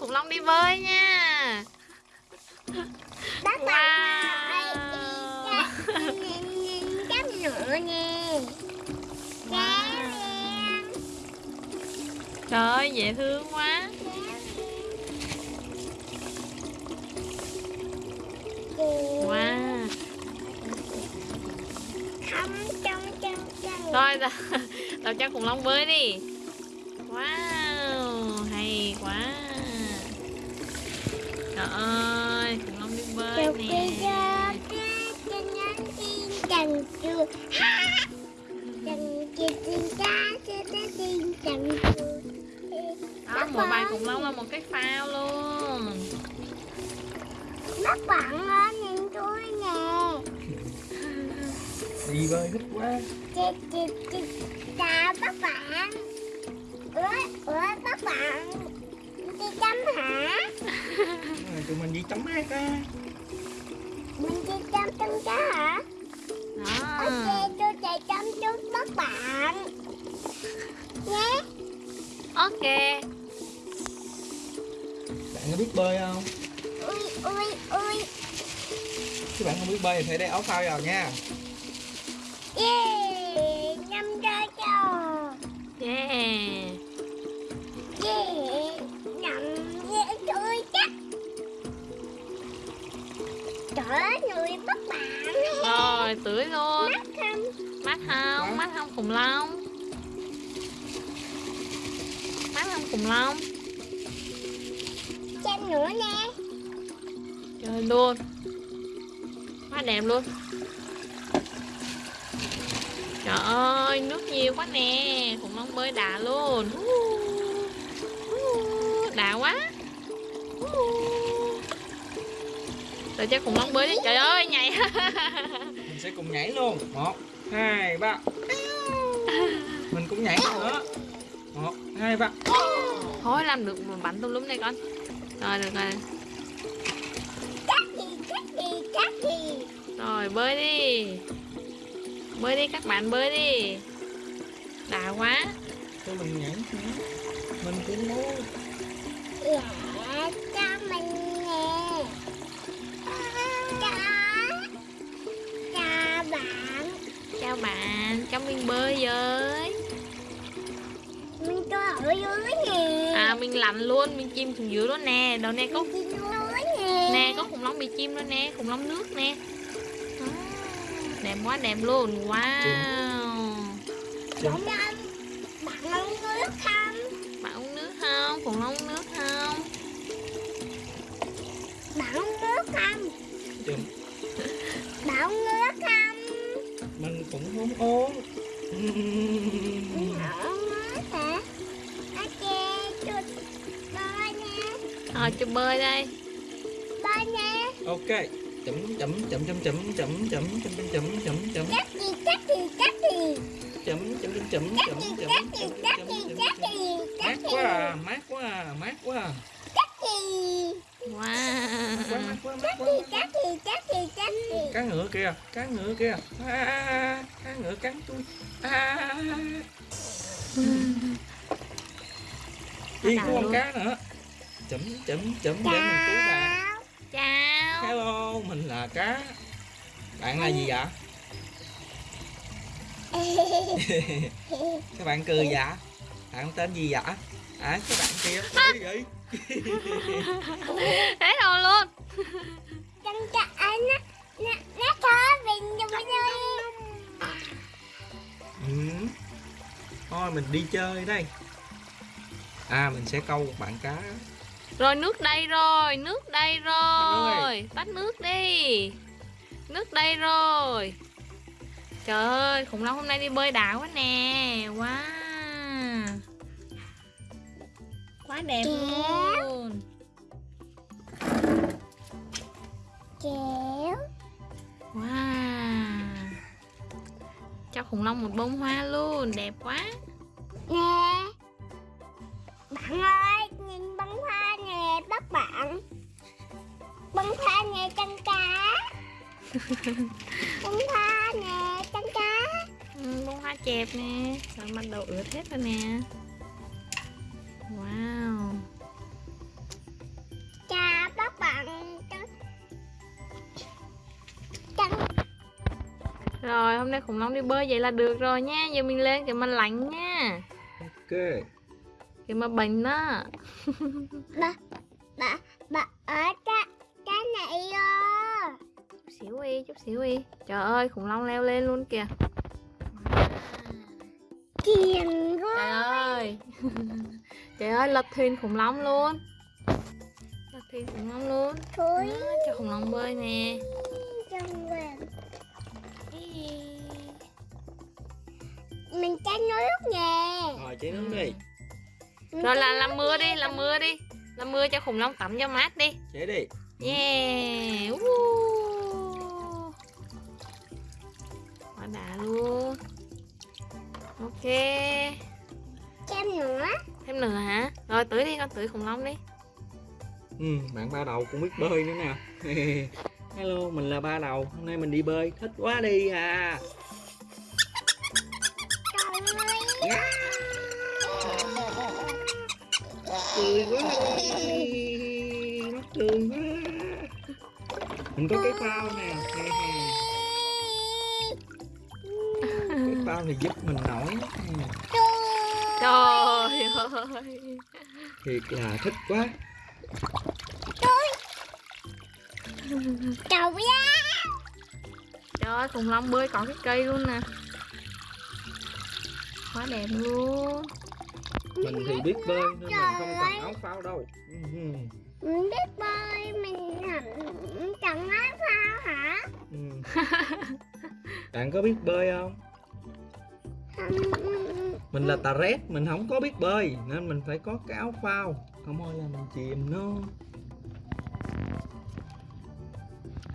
khủng long đi bơi nha. Bác Wow. cắm nữa nè em Trời ơi dễ thương quá. Wow. Không trong trong trong. Rồi tập, tập cho khủng long bơi đi. Wow Trời ơi khủng long đi bơi Chụp nè. chẳng chưa Chẳng chưa tin ta cho ta tin chẳng chưa Đó một bài khủng long là một cái phao luôn. Bác bạn ơi nhìn tôi nè. Đi bơi thích quá. Chị chị chị chào bác bạn Ủa ủa bác bạn đi chấm hả? À, tụi mình đi tắm mát á Mình đi chăm chăm chó hả? Đó. Ok, tôi chạy chăm chút các bạn. Nhé. Ok. Bạn có biết bơi không? Ui, ui, ui. Các bạn không biết bơi thì phải đeo áo phao vào nha. Yeah, mắt không khủng long. Mắt không khủng long. Xem nữa nè. Chơi luôn. Quá đẹp luôn. Trời ơi, nước nhiều quá nè. Khủng long bơi đã luôn. Đã quá. Rồi cho khủng long bơi đi. Trời ơi, nhảy. Mình sẽ cùng nhảy luôn. Một hai ba mình cũng nhảy nữa. Một hai ba Thôi làm được mà bắn tùm lum đây con. Rồi được rồi. Chắc gì, chắc gì, chắc gì Rồi bơi đi. Bơi đi các bạn bơi đi. Đã quá. Cho mình nhảy mình cũng muốn Dạ, cho mình nè. Cho Cho Chào bạn Cho mình bơi với. Mình có ở dưới nè. À mình lặn luôn Mình chim xuống dưới luôn nè. Đầu nè có dưới nè. Nè có khủng long bị chim luôn nè Khủng long nước nè. Đó. Đẹp quá đẹp luôn. Wow. Bạn uống nước không? Bạn uống nước không? Khủng long muốn uống? Ok, tôi bơi đây Bơi nha ok chấm chấm chấm chấm chấm chấm chấm chấm chấm chấm chấm chấm Chắc gì, chắc gì, chắc gì chấm chấm chấm chấm chấm chấm chấm gì, chấm chấm gì, chấm chấm mát quá à, mát quá à, mát quá à. chắc gì Wow quá gì, chắc gì, chắc gì, chắc gì cá ngựa kìa cá ngựa kìa à, cá ngựa cắn tôi. À. đi có con cá nữa. Chấm chấm chấm để mình cứu bạn Chào. Hello mình là cá. Bạn là gì vậy? Các bạn cười dạ bạn tên gì vậy? À các bạn kia. Cười vậy? Thế rồi luôn. Chân anh á Nó, nó thở cho mình ơi ừ. thôi mình đi chơi đây. À mình sẽ câu một bạn cá. Rồi nước đây rồi Nước đây rồi. Tắt nước đi. Nước đây rồi. Trời ơi khủng long hôm nay đi bơi đã quá nè. Wow. Quá đẹp Kéo. luôn. Kéo khủng long một bông hoa luôn Đẹp quá. Nè Bạn ơi Nhìn bông hoa nè Bắt bạn. Bông hoa nè chân cá. Bông hoa nè chân cá. Ừ, Bông hoa chẹp nè. Rồi bắt đầu ướt hết rồi nè hôm nay khủng long đi bơi vậy là được rồi nha. Giờ mình lên kìa mà lạnh nha. Ok. Kìa mà bệnh đó. Bà bà bà ở cái cái này ơ. Chút xíu đi, chút xíu đi. Trời ơi khủng long leo lên luôn kìa. Kiền quá Trời ơi. Trời ơi lật thuyền khủng long luôn. Lật thuyền khủng long luôn. Thúi Đó, Cho khủng long bơi nè mình trái nước nè. Rồi chế nước đi. Rồi là làm mưa đi, làm mưa đi. Làm mưa cho khủng long tắm cho mát đi. Chế đi. Yeah Woo. Quá đã luôn. Ok. Xem nữa. Thêm nữa hả? Rồi tưới đi con tưới khủng long đi. Ừ, bạn ba đầu cũng biết bơi nữa nè. Hello mình là ba đầu. Hôm nay mình đi bơi. Thích quá đi à cười quá mắc cười quá mình có cái phao nè cái phao này giúp mình nổi Trời ơi. Thiệt là thích quá. Trời ơi. Trời ơi khủng long bơi có cái cây luôn nè. Quá đẹp luôn mình thì biết bơi nên mình không cần áo phao đâu. Ừ, mình biết bơi mình hẳn chẳng nói sao hả? Ừ. bạn có biết bơi không? Mình là tà rét mình không có biết bơi nên mình phải có cái áo phao. Không thôi là mình chìm nó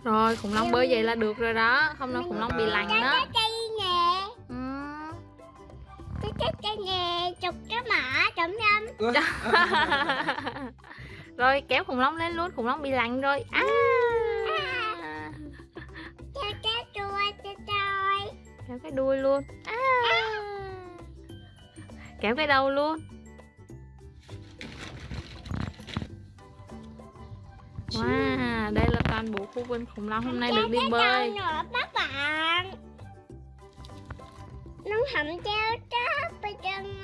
Rồi khủng long bơi vậy là được rồi đó. Không là khủng long bị lạnh cái đó chấm Rồi kéo khủng long lên luôn Khủng long bị lạnh rồi. À. cho cái đuôi cho tôi Kéo cái đuôi luôn. À. Kéo cái đầu luôn. Wow, đây là toàn bộ khu vườn khủng long hôm nay được đi bơi. các bạn nó hầm treo tráp bên trên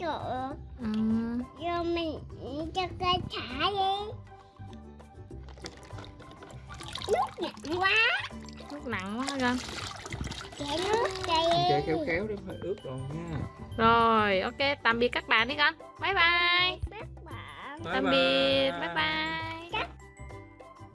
chỗ. Ừ. rồi mình cho cây thả đi. Nước nặng quá. Nước nặng quá con? Chảy nước đây khéo khéo để phải ướt rồi nha. Rồi, ok, tạm biệt các bạn đi con. Bye bye. Các bạn Bye Tạm bye. biệt, bye bye